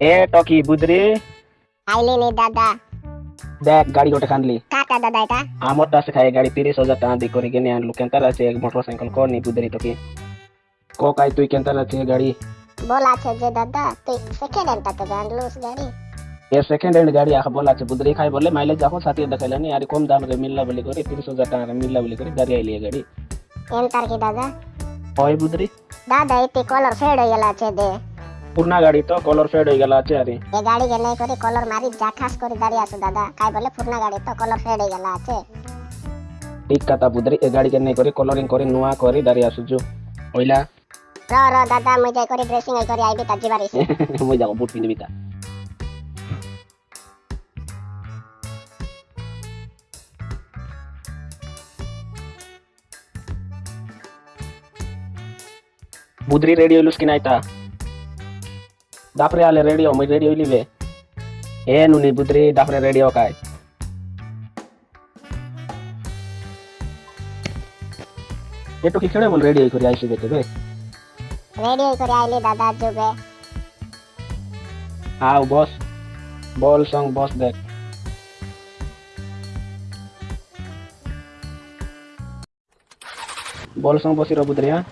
এ talkie বুদরি। আইলেনি দাদা। দেখ গাড়ি গোটে কানলি কাটা দাদা এটা? আমার কাছে খাই গাড়ি তিরিশ হাজার টাকা দিয়ে করে কিনে আনলু। কেনতার আছে মোটর সাইকেল কর নি বুদরি টকি। ক কাই তুই কেনতার আছে গাড়ি? বলাছে যে দাদা তুই সেকেন্ড হ্যান্ডটাতে আনলুস গাড়ি। এ সেকেন্ড হ্যান্ড গাড়ি আখা বলা আছে বুদরি খাই বলে মাইলেজ যখন সাথে দেখাইলানি আর কম দাম রে মিললা বলি করে তিরিশ হাজার টাকা মিললা বলি করে গাড়ি আইলি গাড়ি। এন্টার কি দাদা? হয় বুদরি। দাদা এতে কলর ফেড হয়ে গেল আছে দে। পুরনা গাড়ি তো কলর ফেড হয়ে গেল আছে আরে। এ গাড়ি কে নাই করে কলর মারি জাখাস করে দাঁড়িয়ে আছো দাদা। কাই বলে পুরনা গাড়ি তো কলর ফেড হয়ে গেল আছে। ঠিক কথা বুদরি এ গাড়ি কে নাই করে কলরিং করে নুয়া করে দাঁড়িয়ে আসুছু ওইলা? র র দাদা মুই যাই করে ড্রেসিং আই করে আইবি তার জিবারিস মই যাব বুট পিন্ধিবি তা। বুদ্রি রেডি হইলুস কি নাই তা দাপরে আলে রেডি হো মই রেডি হইলিবে এ নুনি বুদ্রি দাপরে রেডি হো কাই এটো কি খেড়ে বল রেডি হই করে আইসি বেতে বে রেডি হই করে আইলি দাদা যুগে আও বস বল সং বস দেখ বল সং বসি রবুদ্রি হ্যাঁ